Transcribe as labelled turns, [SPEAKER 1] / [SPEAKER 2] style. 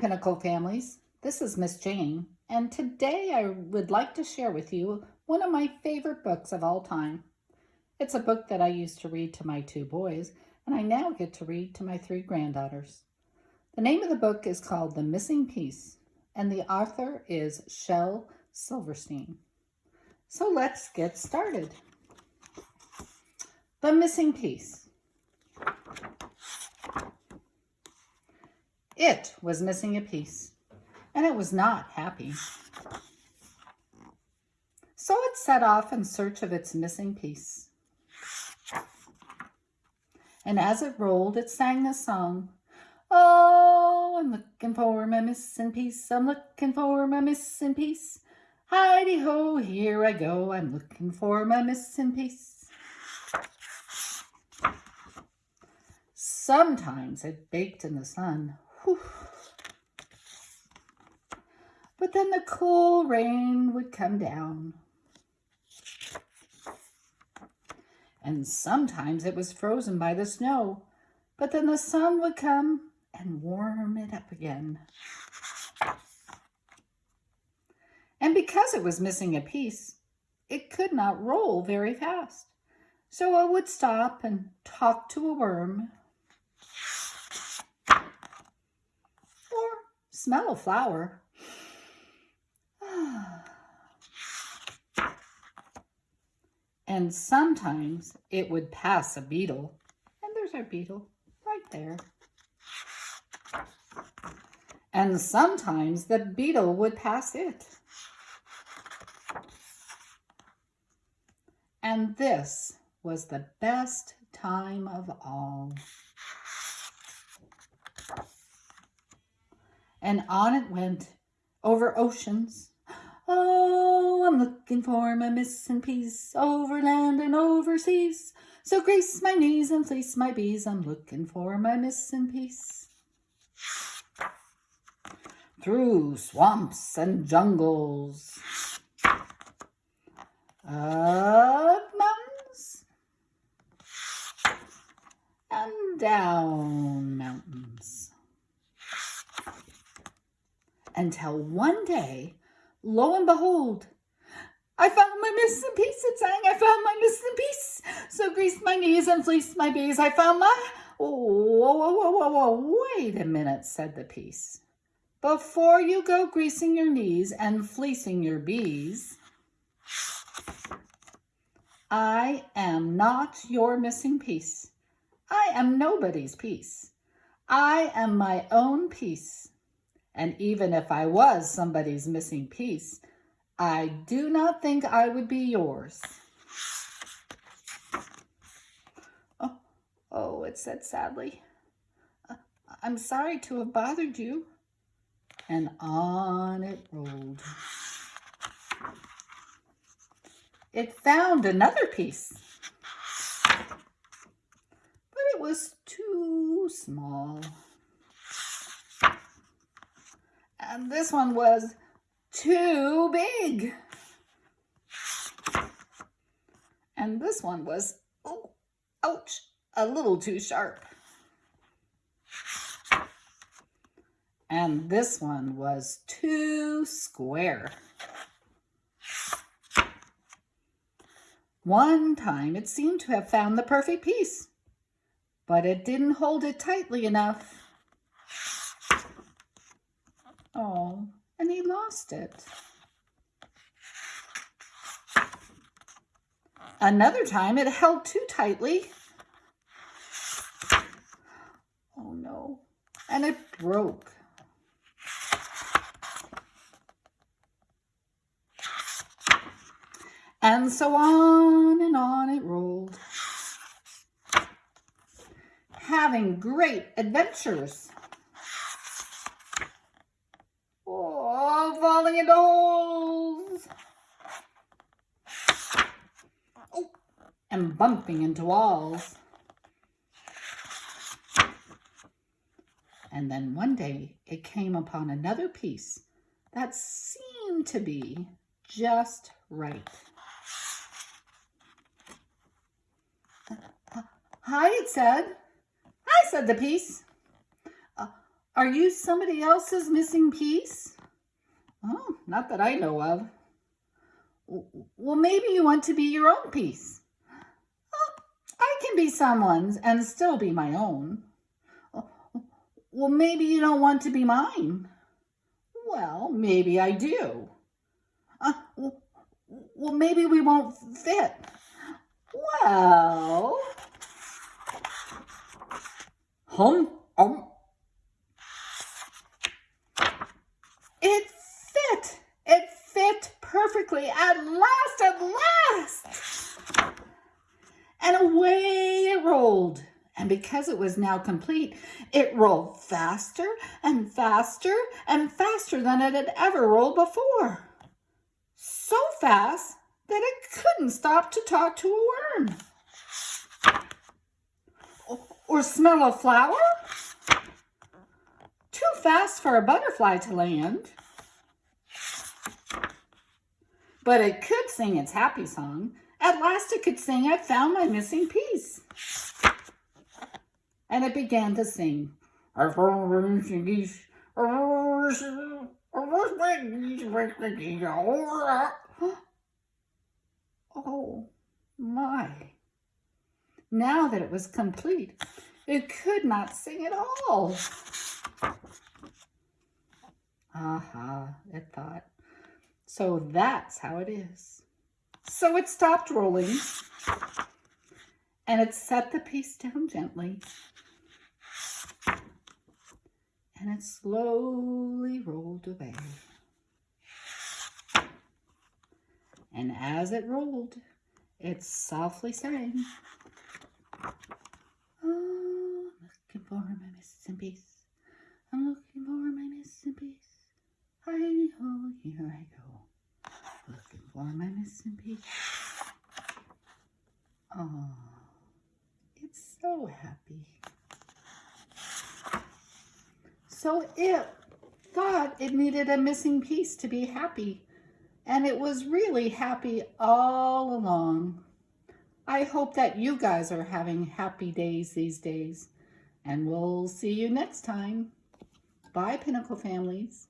[SPEAKER 1] Pinnacle families. This is Miss Jane, and today I would like to share with you one of my favorite books of all time. It's a book that I used to read to my two boys, and I now get to read to my three granddaughters. The name of the book is called The Missing Piece, and the author is Shel Silverstein. So let's get started. The Missing Piece. It was missing a piece, and it was not happy. So it set off in search of its missing piece. And as it rolled, it sang this song. Oh, I'm looking for my missing piece. I'm looking for my missing piece. Heidi ho, here I go. I'm looking for my missing piece. Sometimes it baked in the sun. But then the cool rain would come down. And sometimes it was frozen by the snow, but then the sun would come and warm it up again. And because it was missing a piece, it could not roll very fast. So it would stop and talk to a worm smell a flower. and sometimes it would pass a beetle. And there's our beetle right there. And sometimes the beetle would pass it. And this was the best time of all. And on it went over oceans. Oh, I'm looking for my missing piece over land and overseas. So grease my knees and fleece my bees. I'm looking for my missing piece. Through swamps and jungles. Up mountains. And down mountains until one day, lo and behold, I found my missing piece, it sang, I found my missing piece. So greased my knees and fleeced my bees. I found my, whoa, whoa, whoa, whoa, whoa, wait a minute, said the piece. Before you go greasing your knees and fleecing your bees, I am not your missing piece. I am nobody's piece. I am my own piece. And even if I was somebody's missing piece, I do not think I would be yours. Oh, oh it said sadly. Uh, I'm sorry to have bothered you. And on it rolled. It found another piece, but it was too small. And this one was too big. And this one was, oh, ouch, a little too sharp. And this one was too square. One time it seemed to have found the perfect piece, but it didn't hold it tightly enough. Oh, and he lost it. Another time it held too tightly. Oh no, and it broke. And so on and on it rolled, having great adventures. Falling into holes. Oh, and bumping into walls. And then one day it came upon another piece that seemed to be just right. Hi, it said. Hi, said the piece. Uh, Are you somebody else's missing piece? Oh, not that I know of. Well, maybe you want to be your own piece. Oh, I can be someone's and still be my own. Well, maybe you don't want to be mine. Well, maybe I do. Uh, well, maybe we won't fit. Well, hum, um. It fit. It fit perfectly at last, at last. And away it rolled. And because it was now complete, it rolled faster and faster and faster than it had ever rolled before. So fast that it couldn't stop to talk to a worm. Or smell a flower. Too fast for a butterfly to land. But it could sing its happy song. At last it could sing, I found my missing piece and it began to sing. Our form reunion piece. Oh my. Now that it was complete, it could not sing at all. Aha, it thought. So that's how it is. So it stopped rolling and it set the piece down gently and it slowly rolled away. And as it rolled, it softly sang, Oh, I'm looking for my missing piece. I'm looking for my missing piece. Hi ho, here I go. For my missing piece. Oh, it's so happy. So it thought it needed a missing piece to be happy. And it was really happy all along. I hope that you guys are having happy days these days. And we'll see you next time. Bye, Pinnacle families.